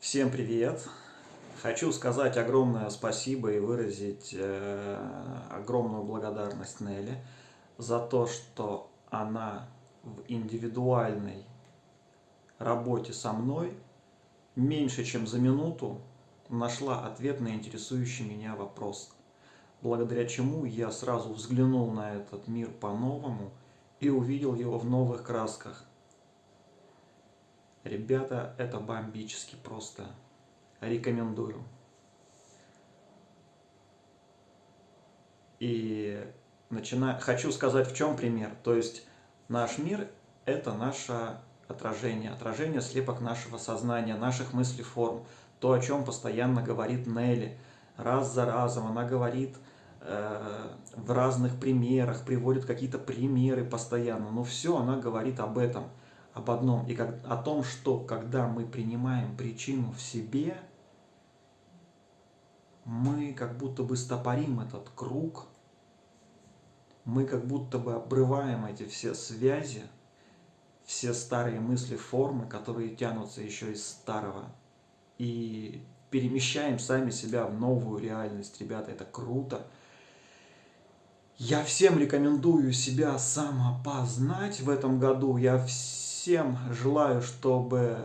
Всем привет! Хочу сказать огромное спасибо и выразить э, огромную благодарность Нелли за то, что она в индивидуальной работе со мной меньше чем за минуту нашла ответ на интересующий меня вопрос, благодаря чему я сразу взглянул на этот мир по-новому и увидел его в новых красках. Ребята, это бомбически просто. Рекомендую. И начина... хочу сказать, в чем пример. То есть наш мир – это наше отражение, отражение слепок нашего сознания, наших мыслей, форм. То, о чем постоянно говорит Нелли. Раз за разом она говорит э, в разных примерах, приводит какие-то примеры постоянно. Но все она говорит об этом – об одном, и как, о том, что когда мы принимаем причину в себе, мы как будто бы стопорим этот круг, мы как будто бы обрываем эти все связи, все старые мысли, формы, которые тянутся еще из старого, и перемещаем сами себя в новую реальность. Ребята, это круто. Я всем рекомендую себя самопознать в этом году. Я всем всем желаю, чтобы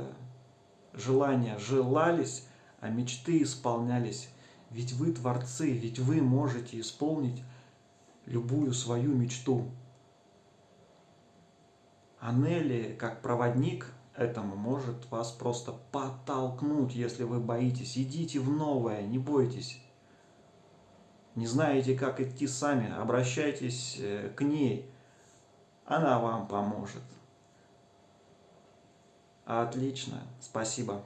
желания желались, а мечты исполнялись. Ведь вы творцы, ведь вы можете исполнить любую свою мечту. А Нелли, как проводник этому, может вас просто подтолкнуть, если вы боитесь. Идите в новое, не бойтесь. Не знаете, как идти сами, обращайтесь э, к ней. Она вам поможет. Отлично, спасибо.